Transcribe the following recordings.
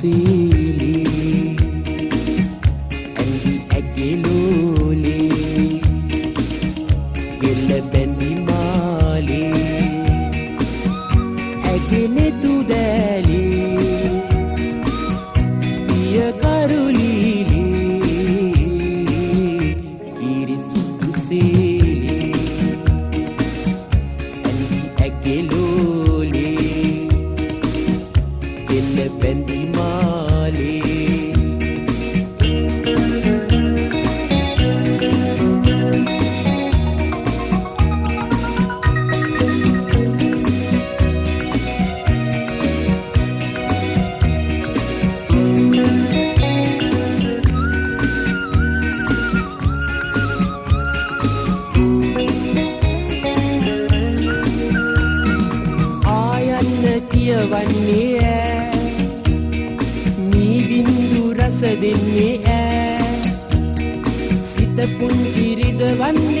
فيلي قلبي أجلولي جلبان بمالي أجلولي කෙල්ල දෙන්නේ ඈ. සිත පුංචි රිදවන්නේ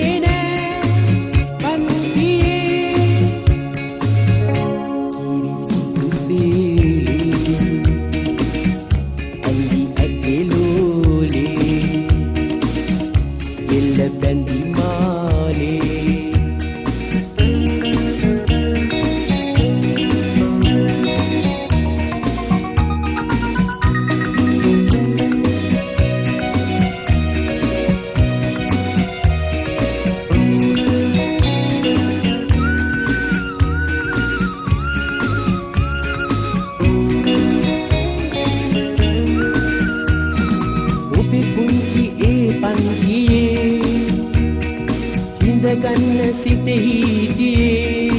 සිතෙහිතියේ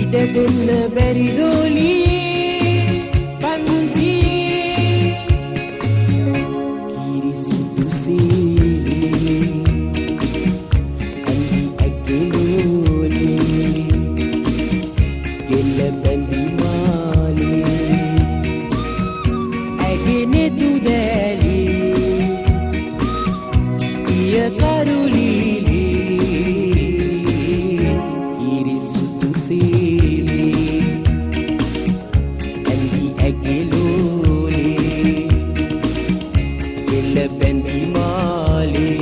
ඉඩ දෙන්න බැරිදෝලී පන්තියේ කිරිසිතුසේ ඇඳි ඇගෙලෝලේ ගෙල්ල බැඳි මාලේ ඇගෙනෙතු දැලී පිය කරුලී බැඳි මාලේ